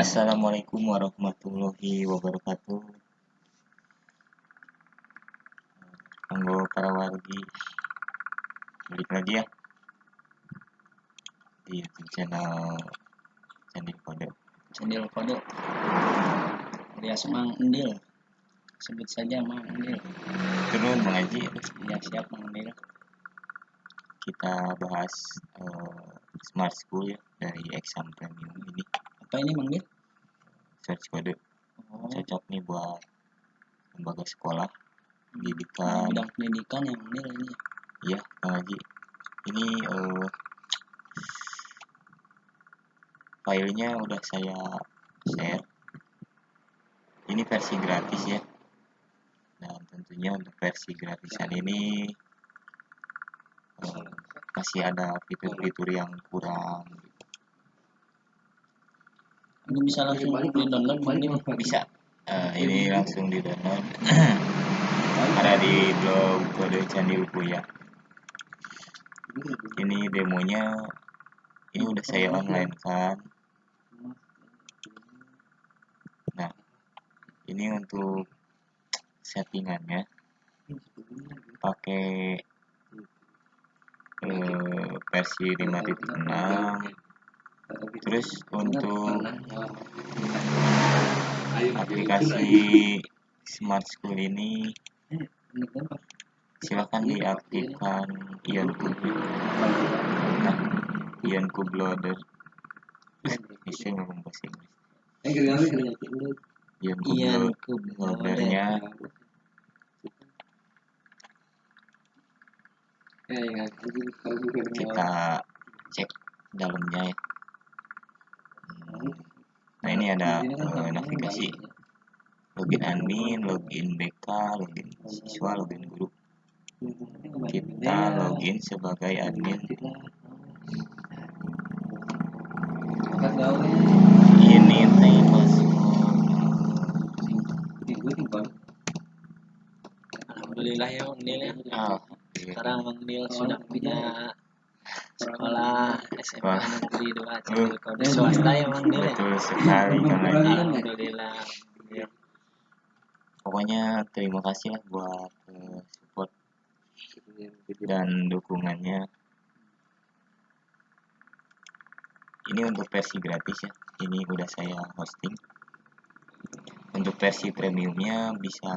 Assalamualaikum warahmatullahi wabarakatuh. Monggo para wargi. Balik lagi ya. Di YouTube channel Candi Kode. Cendil Kode alias Mang Endil. Sebut saja Mang Endil. Turun mengaji ya siap Mang Endil. Kita bahas eh, smart school ya dari exam premium ini. Apa ini Mang Endil search kode oh cocok nih buat lembaga sekolah pendidikan bidang pendidikan yang ini Iya, Haji. Ini eh, filenya udah saya share. Ini versi gratis ya. Dan tentunya untuk versi gratisan ini eh, masih ada fitur-fitur yang kurang. Ini bisa langsung di download Endil Bisa. Eh, ini langsung di download. ada di blog kode Candi ya. Ini demonya. Ini udah saya online kan. Nah, ini untuk settingannya pakai eh, versi 5.6 terus untuk aplikasi Smart School ini silahkan diaktifkan Ion Cube nah Ion Cube Loader bisa ngomong bahasa Inggris. Ion Cube Ian Lo- Kub Loadernya kita cek dalamnya ya ini ada eh, navigasi login admin login BK login siswa login guru. Kita login sebagai admin. ini teh password Alhamdulillah ya Mang Endil ya. Sekarang Mang Endil sudah punya sekolah SMA negeri 2 Cendil Kode swasta ya Endil ya. Betul sekali Alhamdulillah Ya. pokoknya terima kasih lah buat eh, support dan dukungannya. Ini untuk versi gratis ya ini udah saya hosting. Untuk versi premiumnya bisa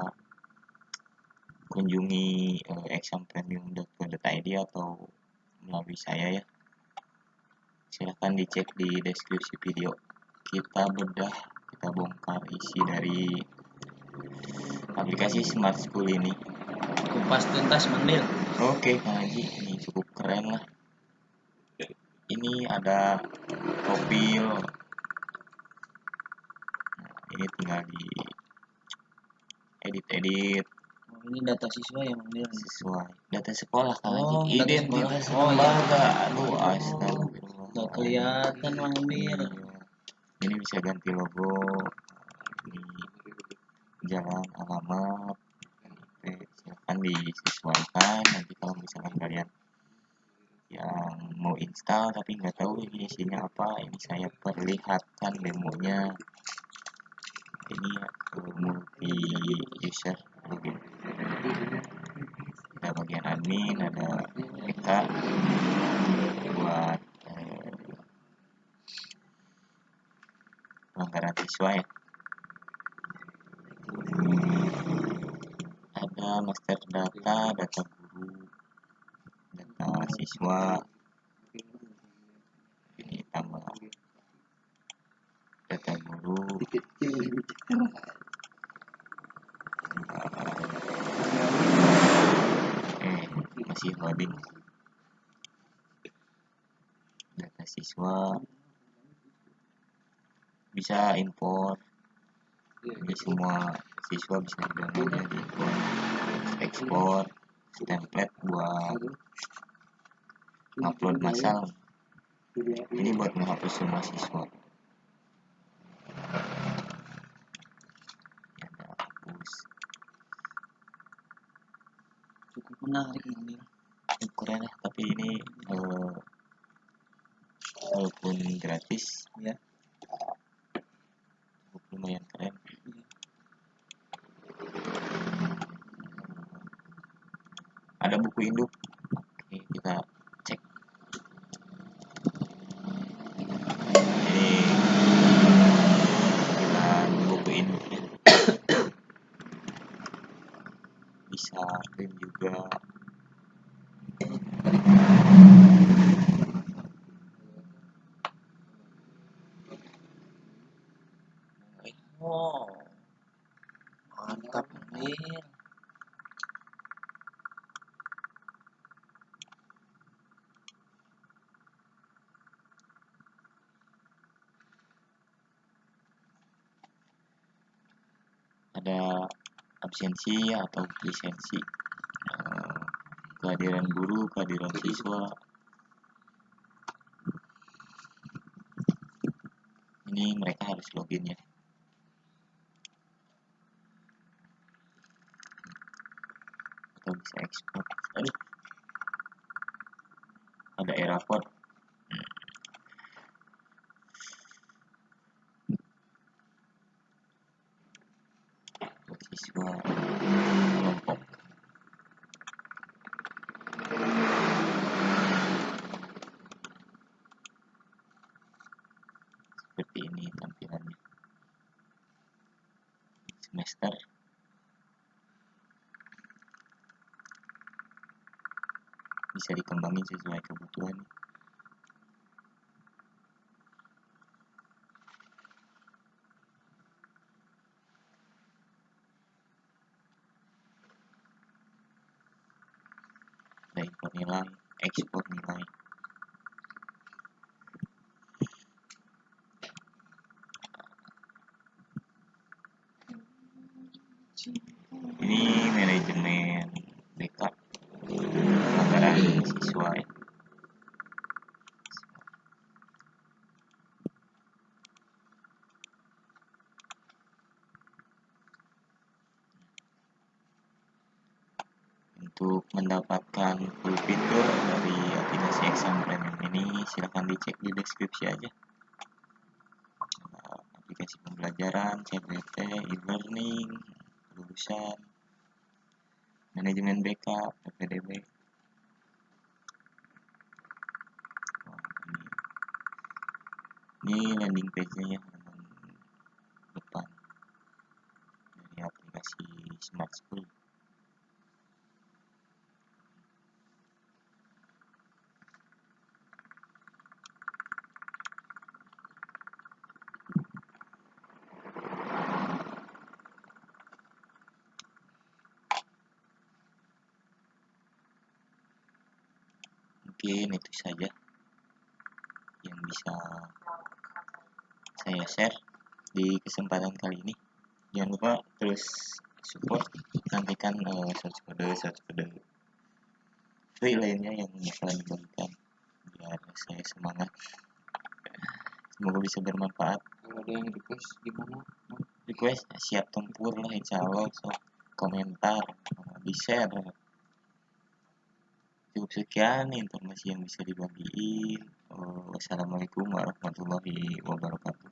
kunjungi eh, exampremium.co.id atau melalui saya ya silahkan dicek di deskripsi video kita bedah kita bongkar isi dari aplikasi smart school ini kupas tuntas Mang Endil Oke, Kang Haji, ini cukup keren lah. Ini ada profil. Nah, ini tinggal di edit-edit Oh, ini data siswa ya Mang Endil sesuai data sekolah Kang Haji. Oh, Identitas sekolah. Oh, iya. Aduh. Gak kelihatan Mang Endil Iya. Ini bisa ganti logo. Ini jalan alamat. Oke, silahkan disesuaikan nanti kalau misalkan kalian yang mau install tapi nggak tahu ini isinya apa ini saya perlihatkan demonya ini eh, multi user login ada bagian admin ada kita buat eh, pelanggaran siswa ya ada master data data guru data siswa ini tambah. Data guru. Eh masih loading. Data siswa bisa import jadi semua siswa bisa downloadnya di import ekspor template buat upload massal. Ini buat menghapus semua siswa. Ya hapus. Cukup menarik cukup keren ya tapi ini eh, walaupun gratis Ya lumayan keren. Ada buku induk. Oke, kita Mantap Amir. ada absensi atau lisensi eh, kehadiran guru kehadiran siswa? Ini mereka harus login ya atau bisa ekspor ada error buat siswa bisa dikembangin sesuai kebutuhan. Ada import nilai ekspor nilai 30 fitur dari aplikasi Exxon Premium ini silahkan dicek di deskripsi aja nah, aplikasi pembelajaran, CBT, e-learning, lulusan, manajemen backup, PPDB. Ini. ini landing page-nya ya. Mungkin itu saja yang bisa saya share di kesempatan kali ini. Jangan lupa terus support nantikan uh, search kode search kode free lainnya yang bakalan dibagikan biar saya semangat. Semoga bisa bermanfaat. Kalau ada yang request gimana? Request siap tempur lah insya Allah. So komentar uh, di share cukup sekian informasi yang bisa dibagiin. Wassalamualaikum warahmatullahi wabarakatuh